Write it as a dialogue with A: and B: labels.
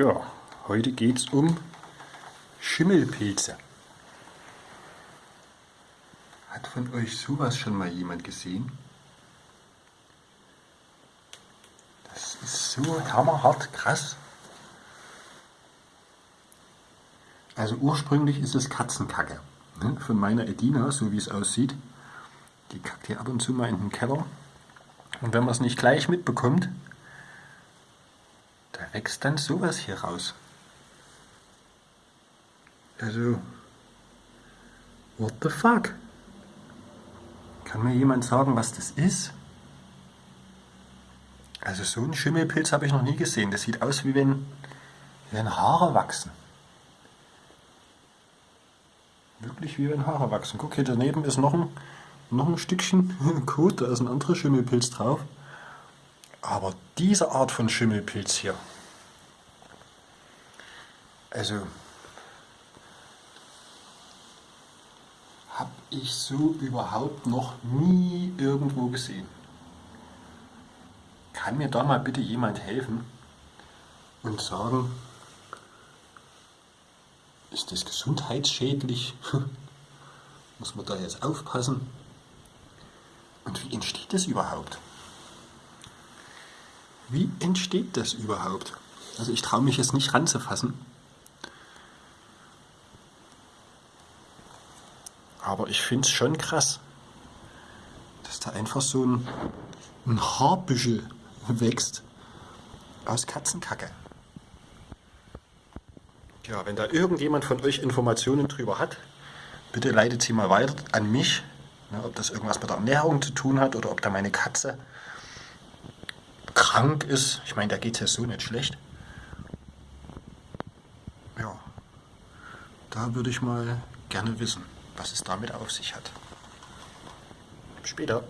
A: Tja, heute geht es um Schimmelpilze. Hat von euch sowas schon mal jemand gesehen? Das ist so hammerhart krass. Also ursprünglich ist es Katzenkacke ne, von meiner Edina, so wie es aussieht. Die kackt hier ab und zu mal in den Keller. Und wenn man es nicht gleich mitbekommt, da wächst dann sowas hier raus. Also, what the fuck? Kann mir jemand sagen, was das ist? Also so einen Schimmelpilz habe ich noch nie gesehen. Das sieht aus, wie wenn, wenn Haare wachsen. Wirklich wie wenn Haare wachsen. Guck, hier daneben ist noch ein, noch ein Stückchen Kot, da ist ein anderer Schimmelpilz drauf. Aber diese Art von Schimmelpilz hier, also habe ich so überhaupt noch nie irgendwo gesehen. Kann mir da mal bitte jemand helfen und sagen, ist das gesundheitsschädlich? Muss man da jetzt aufpassen? Und wie entsteht das überhaupt? Wie entsteht das überhaupt? Also ich traue mich jetzt nicht ranzufassen. Aber ich finde es schon krass, dass da einfach so ein, ein Haarbüschel wächst aus Katzenkacke. Ja, wenn da irgendjemand von euch Informationen drüber hat, bitte leitet sie mal weiter an mich, ne, ob das irgendwas mit der Ernährung zu tun hat oder ob da meine Katze krank ist. Ich meine, da geht es ja so nicht schlecht. Ja, da würde ich mal gerne wissen was es damit auf sich hat. Später.